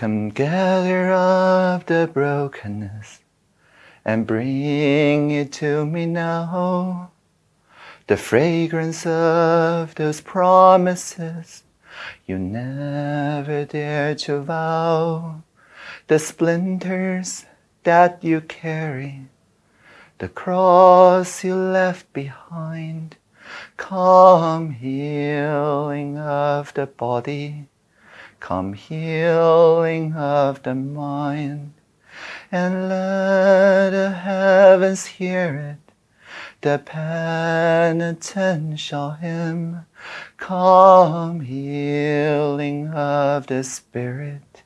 Come gather up the brokenness and bring it to me now. The fragrance of those promises you never dared to vow. The splinters that you carry, the cross you left behind. Come healing of the body, come healing of the mind, and let the heavens hear it, the penitential hymn. Come healing of the spirit,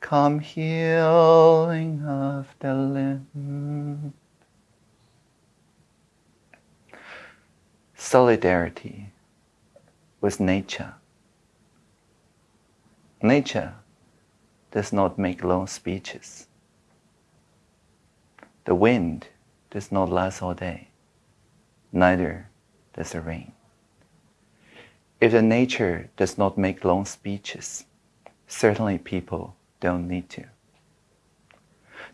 come healing of the limb. Solidarity with nature. Nature does not make long speeches. The wind does not last all day, neither does the rain. If the nature does not make long speeches, certainly people don't need to.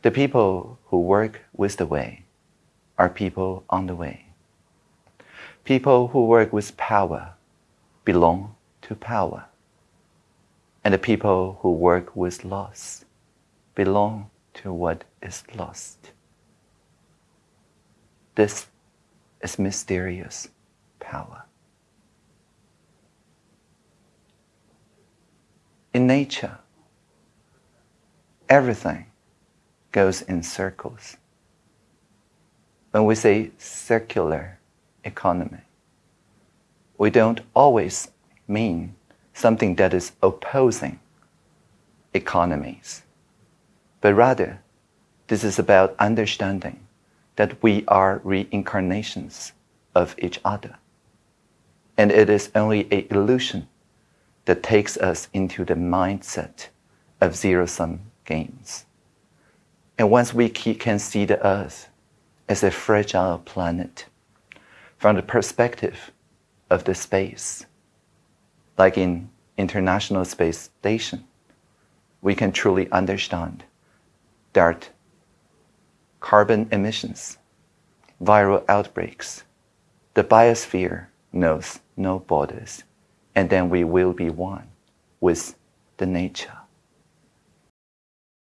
The people who work with the way are people on the way. People who work with power belong to power. And the people who work with loss belong to what is lost. This is mysterious power. In nature, everything goes in circles. When we say circular economy, we don't always mean something that is opposing economies, but rather this is about understanding that we are reincarnations of each other. And it is only an illusion that takes us into the mindset of zero sum games. And once we can see the earth as a fragile planet from the perspective of the space, like in International Space Station, we can truly understand that carbon emissions, viral outbreaks, the biosphere knows no borders, and then we will be one with the nature.